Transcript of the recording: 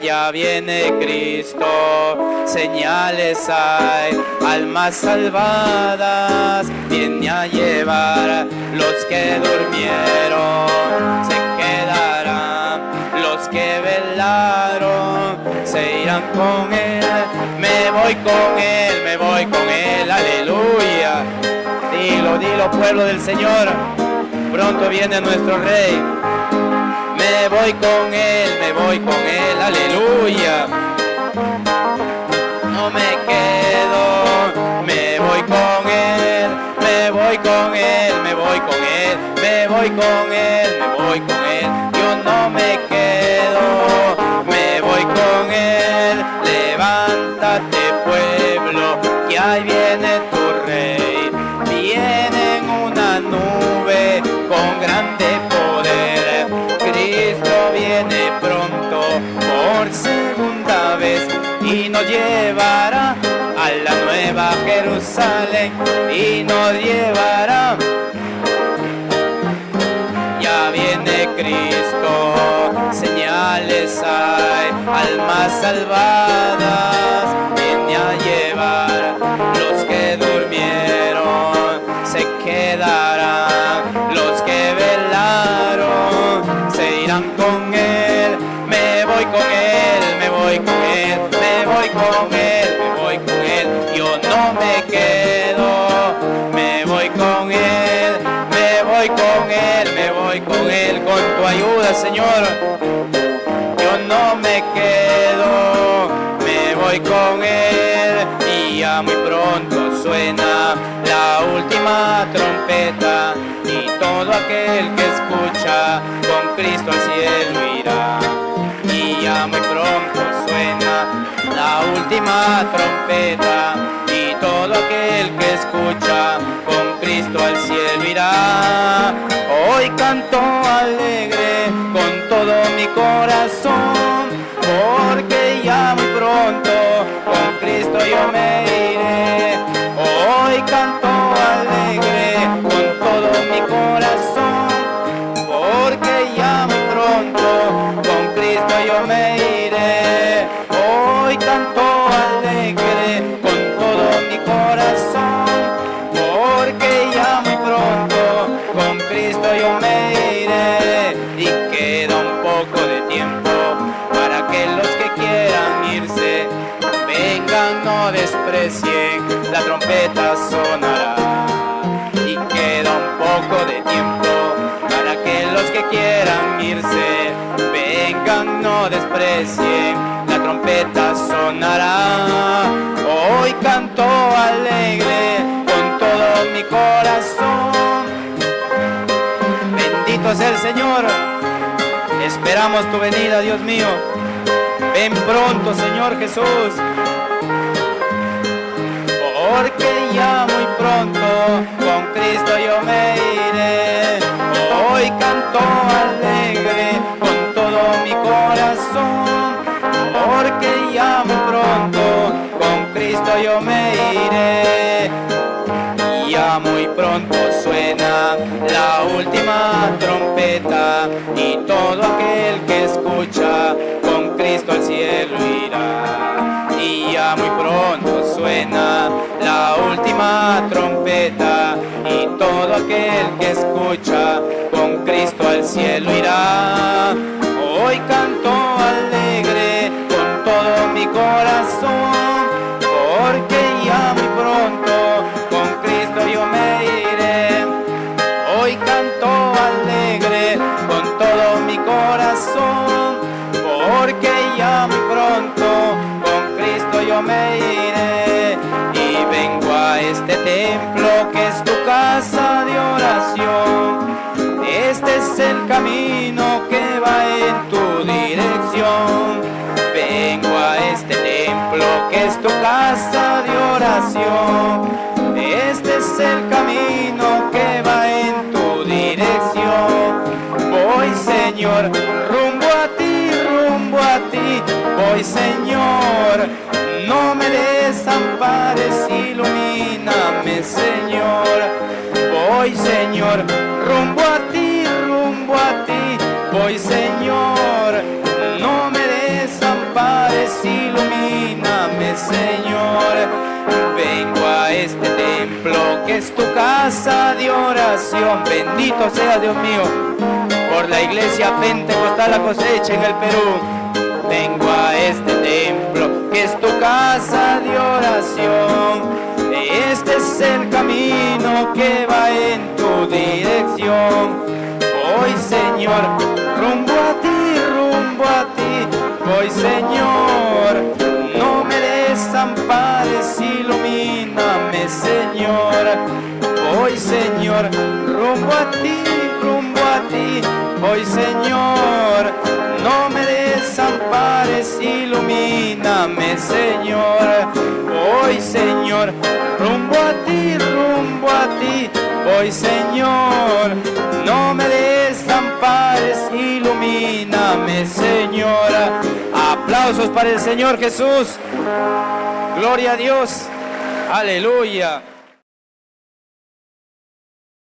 Ya viene Cristo, señales hay, almas salvadas, viene a llevar los que durmieron, se quedarán, los que velaron, se irán con Él, me voy con Él, me voy con Él, aleluya. Dilo, dilo pueblo del Señor, pronto viene nuestro Rey me voy con él, me voy con él, aleluya. No me quedo, me voy con él, me voy con él, me voy con él, me voy con él, me voy con él. Yo no me quedo, me voy con él. Levántate pueblo, que ahí viene llevará a la nueva Jerusalén y nos llevará. Ya viene Cristo, señales hay, almas salvadas, con él, me voy con él, yo no me quedo, me voy con él, me voy con él, me voy con él, con tu ayuda Señor, yo no me quedo, me voy con él y ya muy pronto suena la última trompeta y todo aquel que escucha con Cristo al cielo trompeta y todo aquel que escucha con Cristo al cielo irá. Hoy canto alegre con todo mi corazón porque ya muy pronto con Cristo yo me iré. Hoy canto alegre con todo mi corazón, porque ya muy pronto con Cristo yo me iré. Hoy canto la trompeta sonará. Hoy canto alegre con todo mi corazón. Bendito es el Señor. Esperamos tu venida, Dios mío. Ven pronto, Señor Jesús. Porque ya muy pronto con Cristo yo me iré. Hoy canto alegre yo me iré. Ya muy pronto suena la última trompeta y todo aquel que escucha con Cristo al cielo irá. Y ya muy pronto suena la última trompeta y todo aquel que escucha con Cristo al cielo irá. Hoy canto alegre con todo mi corazón porque ya muy pronto con Cristo yo me iré. Y vengo a este templo que es tu casa de oración. Este es el camino que va en tu dirección. Vengo a este templo que es tu casa de oración. Este es el camino Señor, no me desampares, ilumíname Señor. Voy Señor, rumbo a ti, rumbo a ti. Voy Señor, no me desampares Señor. Vengo a este templo que es tu casa de oración. Bendito sea Dios mío por la iglesia pentecostal la cosecha en el Perú. Vengo a este templo que es tu casa de oración. Este es el camino que va en tu dirección. Voy Señor, rumbo a ti, rumbo a ti. Voy Señor, no me desampares, ilumíname Señor. Voy Señor, rumbo a ti, rumbo a ti. Voy Señor, desampares, ilumíname Señor. Voy Señor, rumbo a ti, rumbo a ti. Voy Señor, no me desampares, ilumíname Señor. Aplausos para el Señor Jesús. Gloria a Dios. Aleluya.